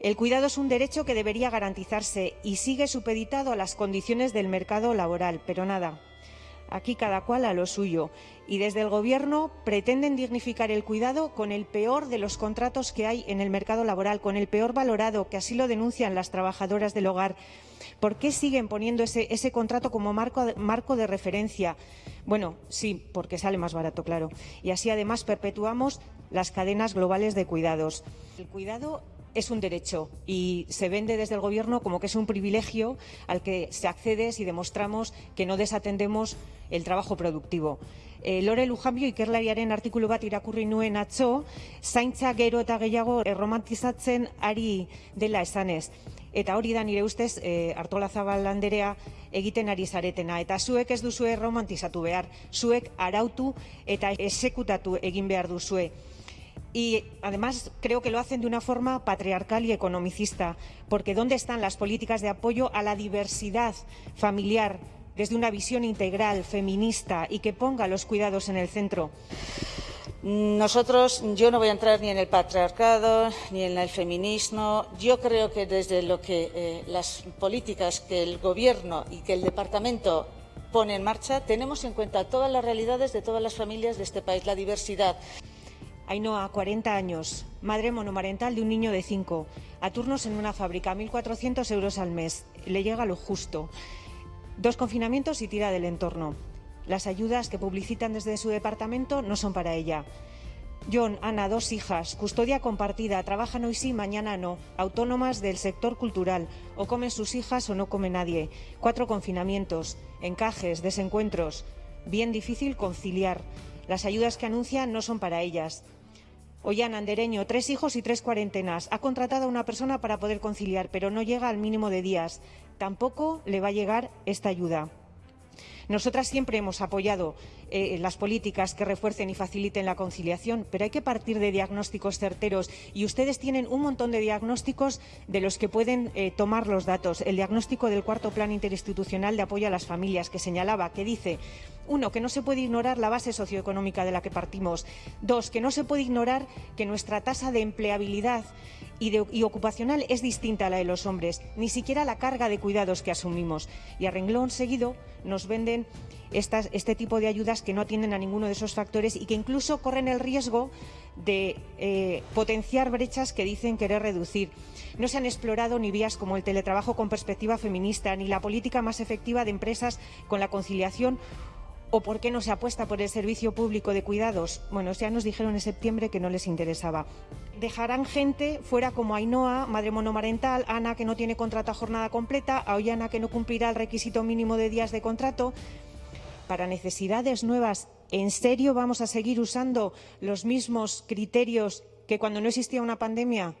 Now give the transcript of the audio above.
El cuidado es un derecho que debería garantizarse y sigue supeditado a las condiciones del mercado laboral, pero nada. Aquí cada cual a lo suyo. Y desde el Gobierno pretenden dignificar el cuidado con el peor de los contratos que hay en el mercado laboral, con el peor valorado, que así lo denuncian las trabajadoras del hogar. ¿Por qué siguen poniendo ese, contrato como marco, marco de referencia? Bueno, sí, porque sale más barato, claro. Y así además perpetuamos las cadenas globales de cuidados. El cuidado es un derecho y se vende desde el Gobierno como que es un privilegio al que se accede si demostramos que no desatendemos el trabajo productivo. E, Lore Lujambio ikerlariaren artikulu bat irakurri nuen atzo, zaintza gero eta gehiago erromantizatzen ari dela esanez. Eta hori da nire ustez e, Artola Zabal landerea egiten ari zaretena. Eta zuek ez duzue romantizatu behar, zuek arautu eta esekutatu egin behar duzue y además creo que lo hacen de una forma patriarcal y economicista, porque ¿dónde están las políticas de apoyo a la diversidad familiar desde una visión integral, feminista y que ponga los cuidados en el centro? Nosotros, yo no voy a entrar ni en el patriarcado ni en el feminismo. Yo creo que desde lo que eh, las políticas que el Gobierno y que el Departamento pone en marcha, tenemos en cuenta todas las realidades de todas las familias de este país, la diversidad. Ainhoa, 40 años, madre monomarental de un niño de 5, a turnos en una fábrica, 1.400 euros al mes, le llega lo justo. Dos confinamientos y tira del entorno. Las ayudas que publicitan desde su departamento no son para ella. John, Ana, dos hijas, custodia compartida, trabajan hoy sí, mañana no, autónomas del sector cultural, o comen sus hijas o no come nadie. Cuatro confinamientos, encajes, desencuentros. Bien difícil conciliar. Las ayudas que anuncian no son para ellas. Ollana Andereño, tres hijos y tres cuarentenas. Ha contratado a una persona para poder conciliar, pero no llega al mínimo de días. Tampoco le va a llegar esta ayuda. Nosotras siempre hemos apoyado eh, las políticas que refuercen y faciliten la conciliación, pero hay que partir de diagnósticos certeros y ustedes tienen un montón de diagnósticos de los que pueden eh, tomar los datos. El diagnóstico del cuarto plan interinstitucional de apoyo a las familias que señalaba, que dice uno, que no se puede ignorar la base socioeconómica de la que partimos. Dos, que no se puede ignorar que nuestra tasa de empleabilidad y, ocupacional es distinta a la de los hombres, ni siquiera la carga de cuidados que asumimos. Y a renglón seguido nos venden este tipo de ayudas que no atienden a ninguno de esos factores y que incluso corren el riesgo de eh, potenciar brechas que dicen querer reducir. No se han explorado ni vías como el teletrabajo con perspectiva feminista, ni la política más efectiva de empresas con la conciliación ¿O por qué no se apuesta por el servicio público de cuidados? Bueno, ya nos dijeron en septiembre que no les interesaba. Dejarán gente fuera como Ainhoa, madre monomarental, Ana, que no tiene contrato a jornada completa, a Ollana, que no cumplirá el requisito mínimo de días de contrato. Para necesidades nuevas, ¿en serio vamos a seguir usando los mismos criterios que cuando no existía una pandemia?